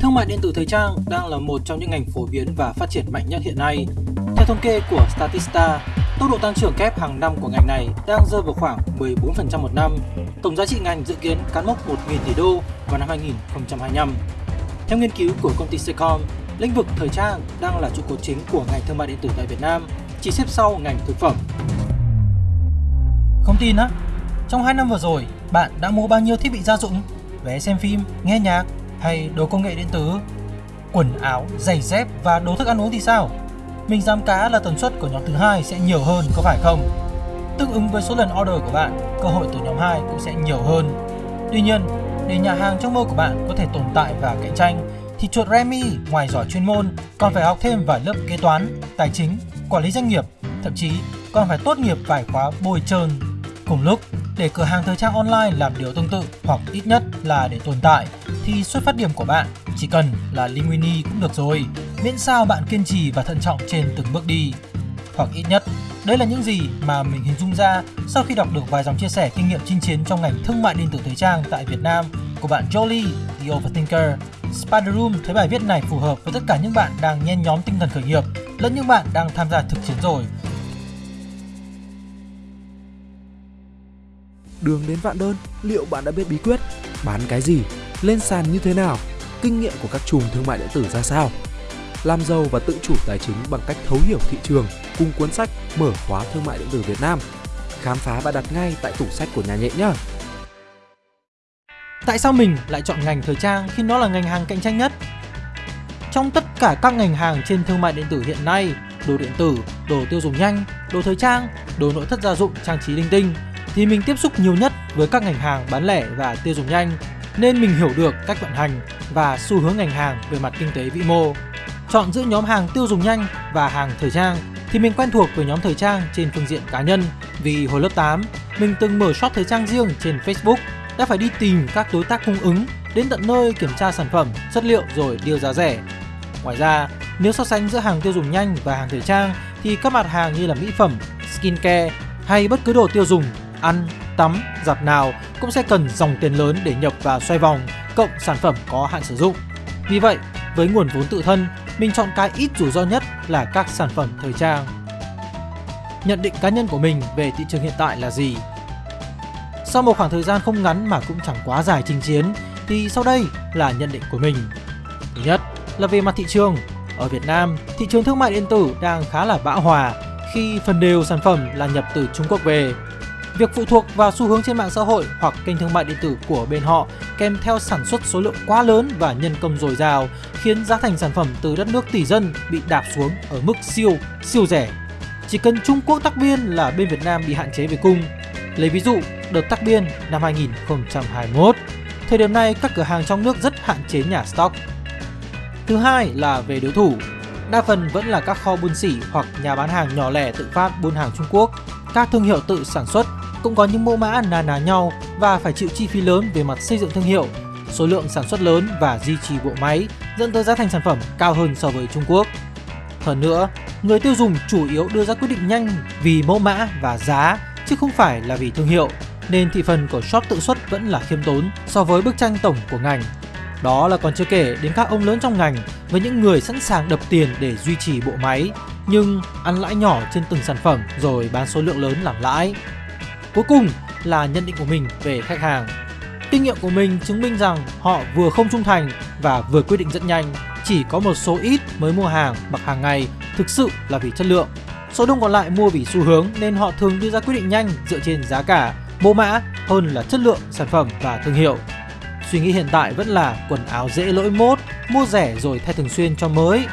Thương mại điện tử thời trang đang là một trong những ngành phổ biến và phát triển mạnh nhất hiện nay. Theo thống kê của Statista, tốc độ tăng trưởng kép hàng năm của ngành này đang rơi vào khoảng 14% một năm. Tổng giá trị ngành dự kiến cán mốc 1.000 tỷ đô vào năm 2025. Theo nghiên cứu của công ty Secom, lĩnh vực thời trang đang là trụ cột chính của ngành thương mại điện tử tại Việt Nam, chỉ xếp sau ngành thực phẩm. Không tin á? Trong 2 năm vừa rồi, bạn đã mua bao nhiêu thiết bị gia dụng, vé xem phim, nghe nhạc hay đồ công nghệ điện tử? Quần áo, giày dép và đồ thức ăn uống thì sao? Mình dám cá là tần suất của nhóm thứ hai sẽ nhiều hơn có phải không? Tương ứng với số lần order của bạn, cơ hội từ nhóm 2 cũng sẽ nhiều hơn. Tuy nhiên, để nhà hàng trong mơ của bạn có thể tồn tại và cạnh tranh thì chuột Remy ngoài giỏi chuyên môn còn phải học thêm vài lớp kế toán, tài chính, quản lý doanh nghiệp, thậm chí còn phải tốt nghiệp vài khóa bồi trơn. Cùng lúc, để cửa hàng thời trang online làm điều tương tự hoặc ít nhất là để tồn tại thì xuất phát điểm của bạn chỉ cần là Linguini cũng được rồi, miễn sao bạn kiên trì và thận trọng trên từng bước đi. Hoặc ít nhất, đây là những gì mà mình hình dung ra sau khi đọc được vài dòng chia sẻ kinh nghiệm chinh chiến trong ngành thương mại điện tử thời trang tại Việt Nam của bạn Jolie, The Overthinker. Spider Room thấy bài viết này phù hợp với tất cả những bạn đang nhen nhóm tinh thần khởi nghiệp lẫn những bạn đang tham gia thực chiến rồi. Đường đến vạn đơn, liệu bạn đã biết bí quyết? Bán cái gì? Lên sàn như thế nào? Kinh nghiệm của các chùm thương mại điện tử ra sao? Làm giàu và tự chủ tài chính bằng cách thấu hiểu thị trường cùng cuốn sách Mở khóa thương mại điện tử Việt Nam. Khám phá và đặt ngay tại tủ sách của nhà nhện nhé. Tại sao mình lại chọn ngành thời trang khi nó là ngành hàng cạnh tranh nhất? Trong tất cả các ngành hàng trên thương mại điện tử hiện nay, đồ điện tử, đồ tiêu dùng nhanh, đồ thời trang, đồ nội thất gia dụng, trang trí linh tinh thì mình tiếp xúc nhiều nhất với các ngành hàng bán lẻ và tiêu dùng nhanh nên mình hiểu được cách vận hành và xu hướng ngành hàng về mặt kinh tế vĩ mô. Chọn giữa nhóm hàng tiêu dùng nhanh và hàng thời trang thì mình quen thuộc với nhóm thời trang trên phương diện cá nhân vì hồi lớp 8 mình từng mở shop thời trang riêng trên Facebook đã phải đi tìm các đối tác cung ứng đến tận nơi kiểm tra sản phẩm, chất liệu rồi điều giá rẻ. Ngoài ra, nếu so sánh giữa hàng tiêu dùng nhanh và hàng thời trang thì các mặt hàng như là mỹ phẩm, skincare hay bất cứ đồ tiêu dùng, ăn, tắm, giặt nào cũng sẽ cần dòng tiền lớn để nhập và xoay vòng, cộng sản phẩm có hạn sử dụng. Vì vậy, với nguồn vốn tự thân, mình chọn cái ít rủi ro nhất là các sản phẩm thời trang. Nhận định cá nhân của mình về thị trường hiện tại là gì? Sau một khoảng thời gian không ngắn mà cũng chẳng quá dài chinh chiến thì sau đây là nhận định của mình. Thứ nhất là về mặt thị trường. Ở Việt Nam, thị trường thương mại điện tử đang khá là bão hòa khi phần đều sản phẩm là nhập từ Trung Quốc về. Việc phụ thuộc vào xu hướng trên mạng xã hội hoặc kênh thương mại điện tử của bên họ kèm theo sản xuất số lượng quá lớn và nhân công dồi dào khiến giá thành sản phẩm từ đất nước tỷ dân bị đạp xuống ở mức siêu, siêu rẻ. Chỉ cần Trung Quốc tắc biên là bên Việt Nam bị hạn chế về cung. Lấy ví dụ, đợt tắc biên năm 2021, thời điểm này các cửa hàng trong nước rất hạn chế nhà stock. Thứ hai là về đối thủ. Đa phần vẫn là các kho buôn sỉ hoặc nhà bán hàng nhỏ lẻ tự phát buôn hàng Trung Quốc. Các thương hiệu tự sản xuất cũng có những mẫu mã nà ná nhau và phải chịu chi phí lớn về mặt xây dựng thương hiệu, số lượng sản xuất lớn và duy trì bộ máy dẫn tới giá thành sản phẩm cao hơn so với Trung Quốc. Hơn nữa, người tiêu dùng chủ yếu đưa ra quyết định nhanh vì mẫu mã và giá chứ không phải là vì thương hiệu, nên thị phần của shop tự xuất vẫn là khiêm tốn so với bức tranh tổng của ngành. Đó là còn chưa kể đến các ông lớn trong ngành với những người sẵn sàng đập tiền để duy trì bộ máy nhưng ăn lãi nhỏ trên từng sản phẩm rồi bán số lượng lớn làm lãi. Cuối cùng là nhận định của mình về khách hàng. Kinh nghiệm của mình chứng minh rằng họ vừa không trung thành và vừa quyết định rất nhanh. Chỉ có một số ít mới mua hàng mặc hàng ngày thực sự là vì chất lượng. Số đông còn lại mua vì xu hướng nên họ thường đưa ra quyết định nhanh dựa trên giá cả, mẫu mã hơn là chất lượng sản phẩm và thương hiệu. Suy nghĩ hiện tại vẫn là quần áo dễ lỗi mốt, mua rẻ rồi thay thường xuyên cho mới.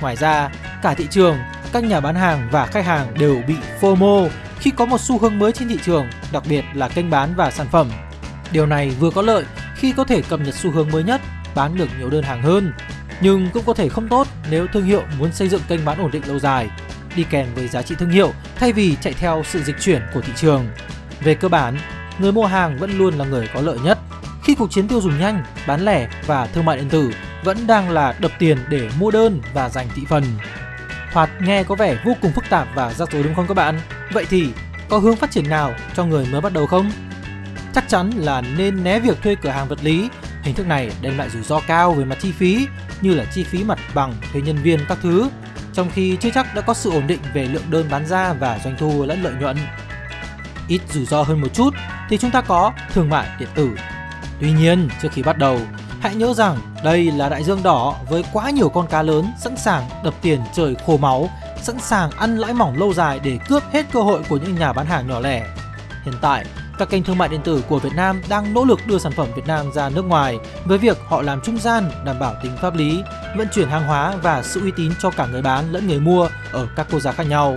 Ngoài ra, cả thị trường, các nhà bán hàng và khách hàng đều bị FOMO khi có một xu hướng mới trên thị trường, đặc biệt là kênh bán và sản phẩm. Điều này vừa có lợi khi có thể cập nhật xu hướng mới nhất, bán được nhiều đơn hàng hơn, nhưng cũng có thể không tốt nếu thương hiệu muốn xây dựng kênh bán ổn định lâu dài, đi kèm với giá trị thương hiệu thay vì chạy theo sự dịch chuyển của thị trường. Về cơ bản, người mua hàng vẫn luôn là người có lợi nhất khi cuộc chiến tiêu dùng nhanh, bán lẻ và thương mại điện tử vẫn đang là đập tiền để mua đơn và giành thị phần. Thoạt nghe có vẻ vô cùng phức tạp và rắc rối đúng không các bạn? Vậy thì có hướng phát triển nào cho người mới bắt đầu không? Chắc chắn là nên né việc thuê cửa hàng vật lý Hình thức này đem lại rủi ro cao về mặt chi phí như là chi phí mặt bằng, thuê nhân viên các thứ, trong khi chưa chắc đã có sự ổn định về lượng đơn bán ra và doanh thu lẫn lợi nhuận. Ít rủi ro hơn một chút thì chúng ta có thương mại điện tử. Tuy nhiên, trước khi bắt đầu, hãy nhớ rằng đây là đại dương đỏ với quá nhiều con cá lớn sẵn sàng đập tiền trời khô máu, sẵn sàng ăn lãi mỏng lâu dài để cướp hết cơ hội của những nhà bán hàng nhỏ lẻ. Hiện tại, các kênh thương mại điện tử của Việt Nam đang nỗ lực đưa sản phẩm Việt Nam ra nước ngoài với việc họ làm trung gian đảm bảo tính pháp lý, vận chuyển hàng hóa và sự uy tín cho cả người bán lẫn người mua ở các quốc gia khác nhau.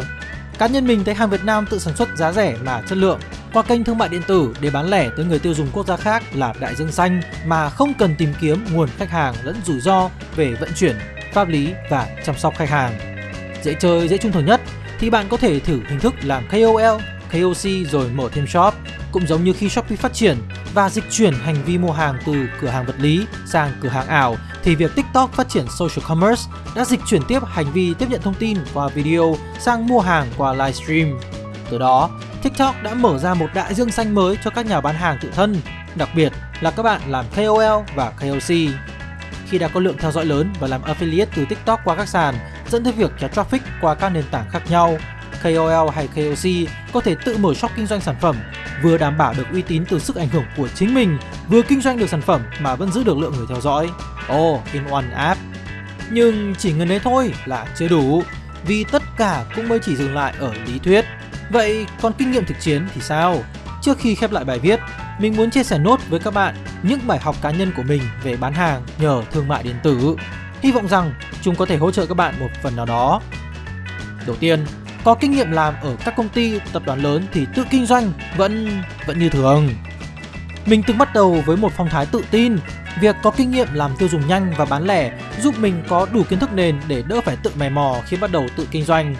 Cá nhân mình thấy hàng Việt Nam tự sản xuất giá rẻ mà chất lượng qua kênh thương mại điện tử để bán lẻ tới người tiêu dùng quốc gia khác là đại dương xanh mà không cần tìm kiếm nguồn khách hàng lẫn rủi ro về vận chuyển, pháp lý và chăm sóc khách hàng. Dễ chơi, dễ trung thực nhất thì bạn có thể thử hình thức làm KOL, KOC rồi mở thêm shop cũng giống như khi Shopee phát triển và dịch chuyển hành vi mua hàng từ cửa hàng vật lý sang cửa hàng ảo thì việc TikTok phát triển social commerce đã dịch chuyển tiếp hành vi tiếp nhận thông tin qua video sang mua hàng qua livestream. Từ đó, TikTok đã mở ra một đại dương xanh mới cho các nhà bán hàng tự thân, đặc biệt là các bạn làm KOL và KOC. Khi đã có lượng theo dõi lớn và làm affiliate từ TikTok qua các sàn, dẫn tới việc kéo traffic qua các nền tảng khác nhau, KOL hay KOC có thể tự mở shop kinh doanh sản phẩm, vừa đảm bảo được uy tín từ sức ảnh hưởng của chính mình, vừa kinh doanh được sản phẩm mà vẫn giữ được lượng người theo dõi. Oh, in one app. Nhưng chỉ ngần đấy thôi là chưa đủ, vì tất cả cũng mới chỉ dừng lại ở lý thuyết. Vậy còn kinh nghiệm thực chiến thì sao? Trước khi khép lại bài viết, mình muốn chia sẻ nốt với các bạn những bài học cá nhân của mình về bán hàng nhờ thương mại điện tử. Hy vọng rằng chúng có thể hỗ trợ các bạn một phần nào đó. Đầu tiên, có kinh nghiệm làm ở các công ty, tập đoàn lớn thì tự kinh doanh vẫn vẫn như thường. Mình từng bắt đầu với một phong thái tự tin, việc có kinh nghiệm làm tiêu dùng nhanh và bán lẻ giúp mình có đủ kiến thức nền để đỡ phải tự mày mò khi bắt đầu tự kinh doanh.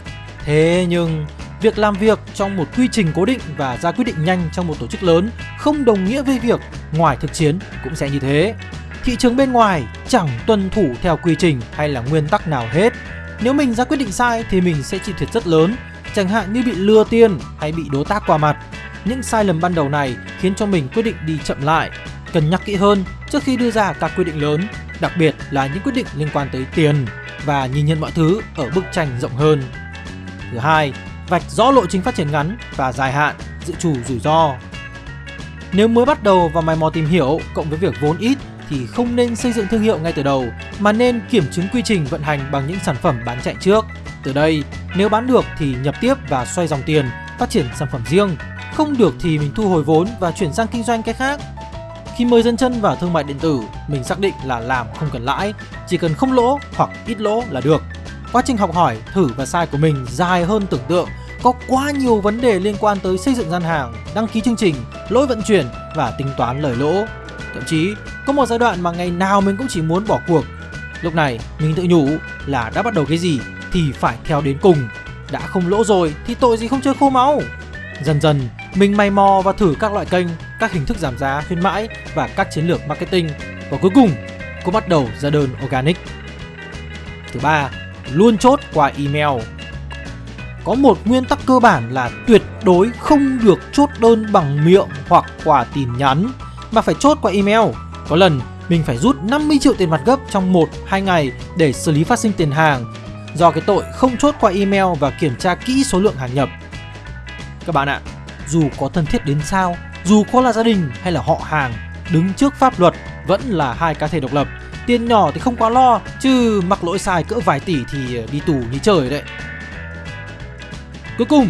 Thế nhưng, việc làm việc trong một quy trình cố định và ra quyết định nhanh trong một tổ chức lớn không đồng nghĩa với việc ngoài thực chiến cũng sẽ như thế. Thị trường bên ngoài chẳng tuân thủ theo quy trình hay là nguyên tắc nào hết nếu mình ra quyết định sai thì mình sẽ chịu thiệt rất lớn, chẳng hạn như bị lừa tiền hay bị đối tác qua mặt. Những sai lầm ban đầu này khiến cho mình quyết định đi chậm lại, cân nhắc kỹ hơn trước khi đưa ra các quyết định lớn, đặc biệt là những quyết định liên quan tới tiền và nhìn nhận mọi thứ ở bức tranh rộng hơn. Thứ hai, vạch rõ lộ trình phát triển ngắn và dài hạn, dự trù rủi ro. Nếu mới bắt đầu và mày mò tìm hiểu cộng với việc vốn ít thì không nên xây dựng thương hiệu ngay từ đầu mà nên kiểm chứng quy trình vận hành bằng những sản phẩm bán chạy trước. Từ đây, nếu bán được thì nhập tiếp và xoay dòng tiền, phát triển sản phẩm riêng. Không được thì mình thu hồi vốn và chuyển sang kinh doanh cái khác. Khi mới dân chân vào thương mại điện tử, mình xác định là làm không cần lãi, chỉ cần không lỗ hoặc ít lỗ là được. Quá trình học hỏi, thử và sai của mình dài hơn tưởng tượng, có quá nhiều vấn đề liên quan tới xây dựng gian hàng, đăng ký chương trình, lỗi vận chuyển và tính toán lời lỗ. Thậm chí có một giai đoạn mà ngày nào mình cũng chỉ muốn bỏ cuộc. Lúc này mình tự nhủ là đã bắt đầu cái gì thì phải theo đến cùng. Đã không lỗ rồi thì tội gì không chơi khô máu? Dần dần mình may mò và thử các loại kênh, các hình thức giảm giá, khuyến mãi và các chiến lược marketing. Và cuối cùng cũng bắt đầu ra đơn organic. Thứ ba, luôn chốt qua email có một nguyên tắc cơ bản là tuyệt đối không được chốt đơn bằng miệng hoặc qua tin nhắn mà phải chốt qua email có lần mình phải rút 50 triệu tiền mặt gấp trong 1-2 ngày để xử lý phát sinh tiền hàng do cái tội không chốt qua email và kiểm tra kỹ số lượng hàng nhập. Các bạn ạ, dù có thân thiết đến sao, dù có là gia đình hay là họ hàng, đứng trước pháp luật vẫn là hai cá thể độc lập. Tiền nhỏ thì không quá lo, chứ mặc lỗi sai cỡ vài tỷ thì đi tù như trời đấy. Cuối cùng,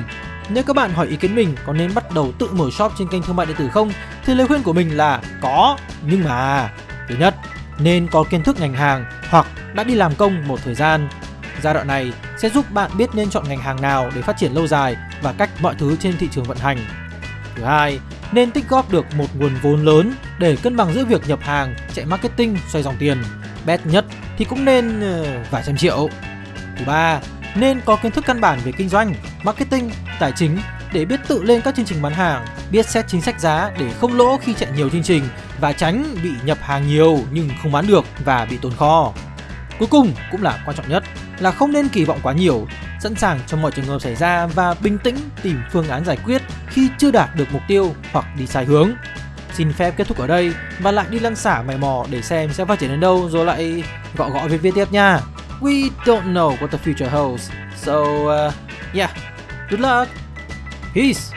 nếu các bạn hỏi ý kiến mình có nên bắt đầu tự mở shop trên kênh thương mại điện tử không thì lời khuyên của mình là có nhưng mà thứ nhất nên có kiến thức ngành hàng hoặc đã đi làm công một thời gian. Giai đoạn này sẽ giúp bạn biết nên chọn ngành hàng nào để phát triển lâu dài và cách mọi thứ trên thị trường vận hành. Thứ hai, nên tích góp được một nguồn vốn lớn để cân bằng giữa việc nhập hàng, chạy marketing, xoay dòng tiền. bet nhất thì cũng nên uh, vài trăm triệu. Thứ ba, nên có kiến thức căn bản về kinh doanh, marketing, tài chính để biết tự lên các chương trình bán hàng, biết xét chính sách giá để không lỗ khi chạy nhiều chương trình và tránh bị nhập hàng nhiều nhưng không bán được và bị tồn kho. Cuối cùng cũng là quan trọng nhất là không nên kỳ vọng quá nhiều, sẵn sàng cho mọi trường hợp xảy ra và bình tĩnh tìm phương án giải quyết khi chưa đạt được mục tiêu hoặc đi sai hướng xin phép kết thúc ở đây và lại đi lăn xả mày mò để xem sẽ phát triển đến đâu rồi lại gõ gõ viết viết tiếp nha. We don't know what the future holds. So uh, yeah, good luck. Peace.